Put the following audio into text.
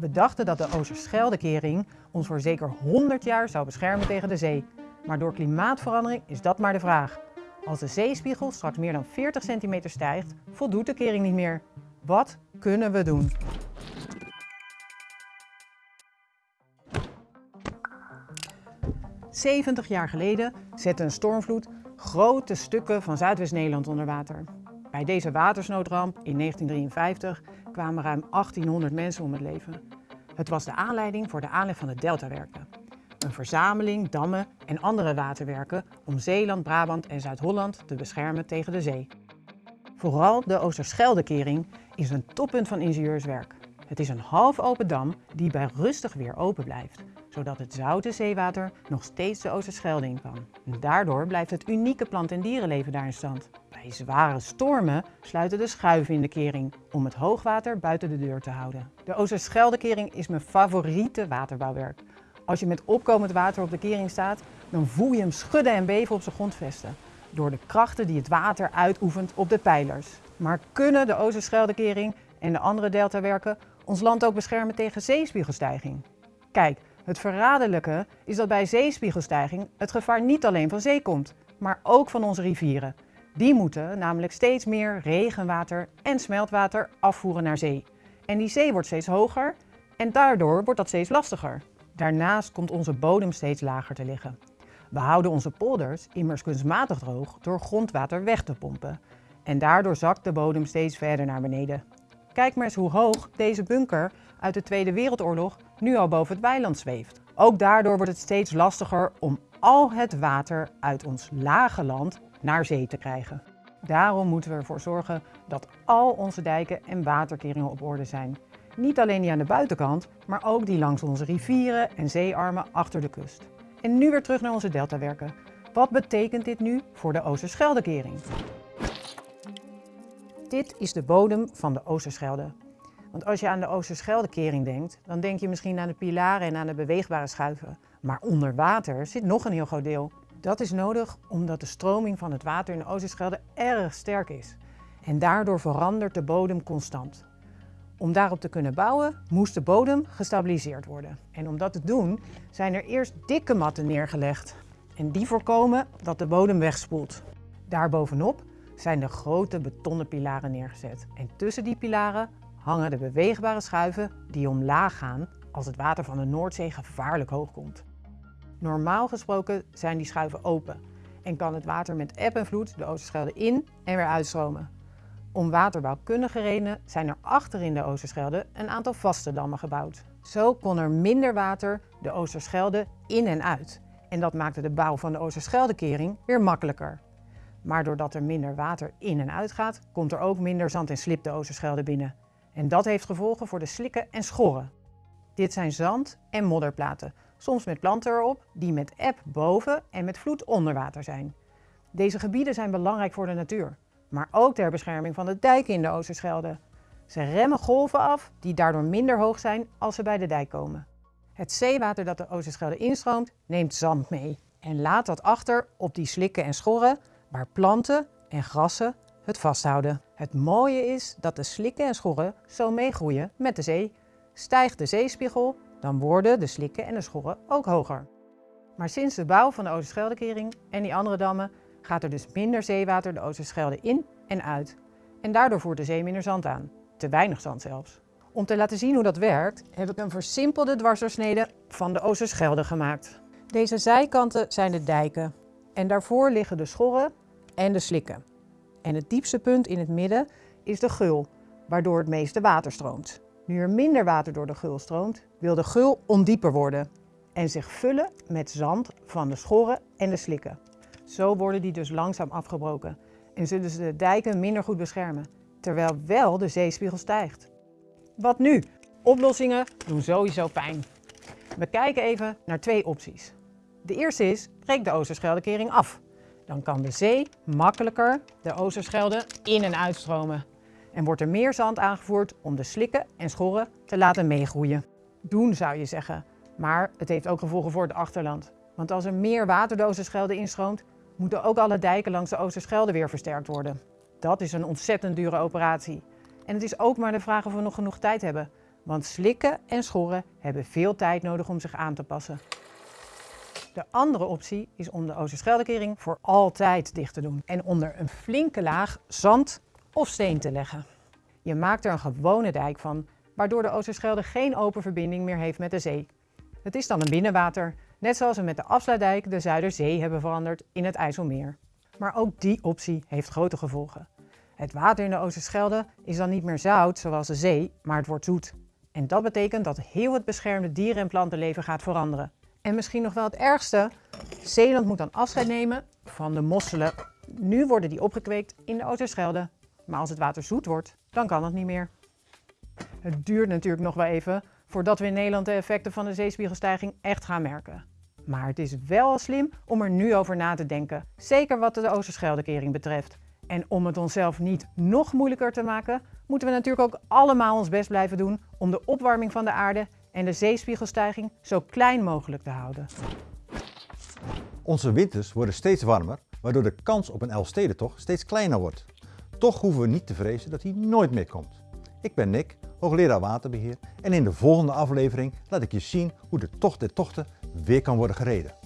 We dachten dat de Oosterscheldekering ons voor zeker 100 jaar zou beschermen tegen de zee. Maar door klimaatverandering is dat maar de vraag. Als de zeespiegel straks meer dan 40 centimeter stijgt, voldoet de kering niet meer. Wat kunnen we doen? ...70 jaar geleden zette een stormvloed grote stukken van Zuidwest-Nederland onder water. Bij deze watersnoodramp in 1953 kwamen ruim 1800 mensen om het leven. Het was de aanleiding voor de aanleg van de Deltawerken. Een verzameling dammen en andere waterwerken om Zeeland, Brabant en Zuid-Holland te beschermen tegen de zee. Vooral de Oosterscheldekering is een toppunt van ingenieurswerk. Het is een half open dam die bij rustig weer open blijft, zodat het zoute zeewater nog steeds de Oosterschelde in kan. Daardoor blijft het unieke plant- en dierenleven daar in stand. Bij zware stormen sluiten de schuiven in de kering om het hoogwater buiten de deur te houden. De Oosterscheldekering is mijn favoriete waterbouwwerk. Als je met opkomend water op de kering staat, dan voel je hem schudden en beven op zijn grondvesten. Door de krachten die het water uitoefent op de pijlers. Maar kunnen de Oosterscheldekering en de andere deltawerken ons land ook beschermen tegen zeespiegelstijging? Kijk, het verraderlijke is dat bij zeespiegelstijging het gevaar niet alleen van zee komt, maar ook van onze rivieren. Die moeten namelijk steeds meer regenwater en smeltwater afvoeren naar zee. En die zee wordt steeds hoger en daardoor wordt dat steeds lastiger. Daarnaast komt onze bodem steeds lager te liggen. We houden onze polders immers kunstmatig droog door grondwater weg te pompen. En daardoor zakt de bodem steeds verder naar beneden. Kijk maar eens hoe hoog deze bunker uit de Tweede Wereldoorlog nu al boven het weiland zweeft. Ook daardoor wordt het steeds lastiger om al het water uit ons lage land naar zee te krijgen. Daarom moeten we ervoor zorgen dat al onze dijken en waterkeringen op orde zijn. Niet alleen die aan de buitenkant, maar ook die langs onze rivieren en zeearmen achter de kust. En nu weer terug naar onze deltawerken. Wat betekent dit nu voor de Oosterscheldekering? Dit is de bodem van de Oosterschelde. Want als je aan de Oosterscheldekering denkt, dan denk je misschien aan de pilaren en aan de beweegbare schuiven. Maar onder water zit nog een heel groot deel. Dat is nodig omdat de stroming van het water in de Oosterschelde erg sterk is. En daardoor verandert de bodem constant. Om daarop te kunnen bouwen, moest de bodem gestabiliseerd worden. En om dat te doen, zijn er eerst dikke matten neergelegd. En die voorkomen dat de bodem wegspoelt. Daarbovenop zijn de grote betonnen pilaren neergezet. En tussen die pilaren hangen de beweegbare schuiven die omlaag gaan als het water van de Noordzee gevaarlijk hoog komt. Normaal gesproken zijn die schuiven open en kan het water met eb en vloed de Oosterschelde in en weer uitstromen. Om waterbouwkundige redenen zijn er achter in de Oosterschelde een aantal vaste dammen gebouwd. Zo kon er minder water de Oosterschelde in en uit. En dat maakte de bouw van de Oosterscheldekering weer makkelijker. Maar doordat er minder water in en uit gaat, komt er ook minder zand en slip de Oosterschelde binnen. En dat heeft gevolgen voor de slikken en schorren. Dit zijn zand- en modderplaten, soms met planten erop, die met eb boven en met vloed onder water zijn. Deze gebieden zijn belangrijk voor de natuur, maar ook ter bescherming van de dijken in de Oosterschelde. Ze remmen golven af die daardoor minder hoog zijn als ze bij de dijk komen. Het zeewater dat de Oosterschelde instroomt neemt zand mee en laat dat achter op die slikken en schorren waar planten en grassen het vasthouden. Het mooie is dat de slikken en schorren zo meegroeien met de zee. Stijgt de zeespiegel, dan worden de slikken en de schorren ook hoger. Maar sinds de bouw van de Oosterscheldekering en die andere dammen gaat er dus minder zeewater de Oosterschelde in en uit. En daardoor voert de zee minder zand aan. Te weinig zand zelfs. Om te laten zien hoe dat werkt, heb ik een versimpelde dwarsdoorsnede van de Oosterschelde gemaakt. Deze zijkanten zijn de dijken. En daarvoor liggen de schorren en de slikken. En het diepste punt in het midden is de gul, waardoor het meeste water stroomt. Nu er minder water door de gul stroomt, wil de gul ondieper worden en zich vullen met zand van de schorren en de slikken. Zo worden die dus langzaam afgebroken en zullen ze de dijken minder goed beschermen, terwijl wel de zeespiegel stijgt. Wat nu? Oplossingen doen sowieso pijn. We kijken even naar twee opties. De eerste is, breek de Oosterscheldekering af. Dan kan de zee makkelijker de Oosterschelde in- en uitstromen. En wordt er meer zand aangevoerd om de slikken en schorren te laten meegroeien. Doen zou je zeggen, maar het heeft ook gevolgen voor het achterland. Want als er meer water de Oosterschelde instroomt, moeten ook alle dijken langs de Oosterschelde weer versterkt worden. Dat is een ontzettend dure operatie. En het is ook maar de vraag of we nog genoeg tijd hebben. Want slikken en schorren hebben veel tijd nodig om zich aan te passen. De andere optie is om de Oosterscheldekering voor altijd dicht te doen en onder een flinke laag zand of steen te leggen. Je maakt er een gewone dijk van, waardoor de Oosterschelde geen open verbinding meer heeft met de zee. Het is dan een binnenwater, net zoals we met de afsluitdijk de Zuiderzee hebben veranderd in het IJsselmeer. Maar ook die optie heeft grote gevolgen. Het water in de Oosterschelde is dan niet meer zout zoals de zee, maar het wordt zoet. En dat betekent dat heel het beschermde dieren- en plantenleven gaat veranderen. En misschien nog wel het ergste, Zeeland moet dan afscheid nemen van de mosselen. Nu worden die opgekweekt in de Oosterschelde. Maar als het water zoet wordt, dan kan het niet meer. Het duurt natuurlijk nog wel even voordat we in Nederland de effecten van de zeespiegelstijging echt gaan merken. Maar het is wel slim om er nu over na te denken, zeker wat de Oosterscheldekering betreft. En om het onszelf niet nog moeilijker te maken, moeten we natuurlijk ook allemaal ons best blijven doen om de opwarming van de aarde en de zeespiegelstijging zo klein mogelijk te houden. Onze winters worden steeds warmer, waardoor de kans op een Elfstedentocht steeds kleiner wordt. Toch hoeven we niet te vrezen dat hij nooit meer komt. Ik ben Nick, hoogleraar waterbeheer en in de volgende aflevering laat ik je zien hoe de tocht der tochten weer kan worden gereden.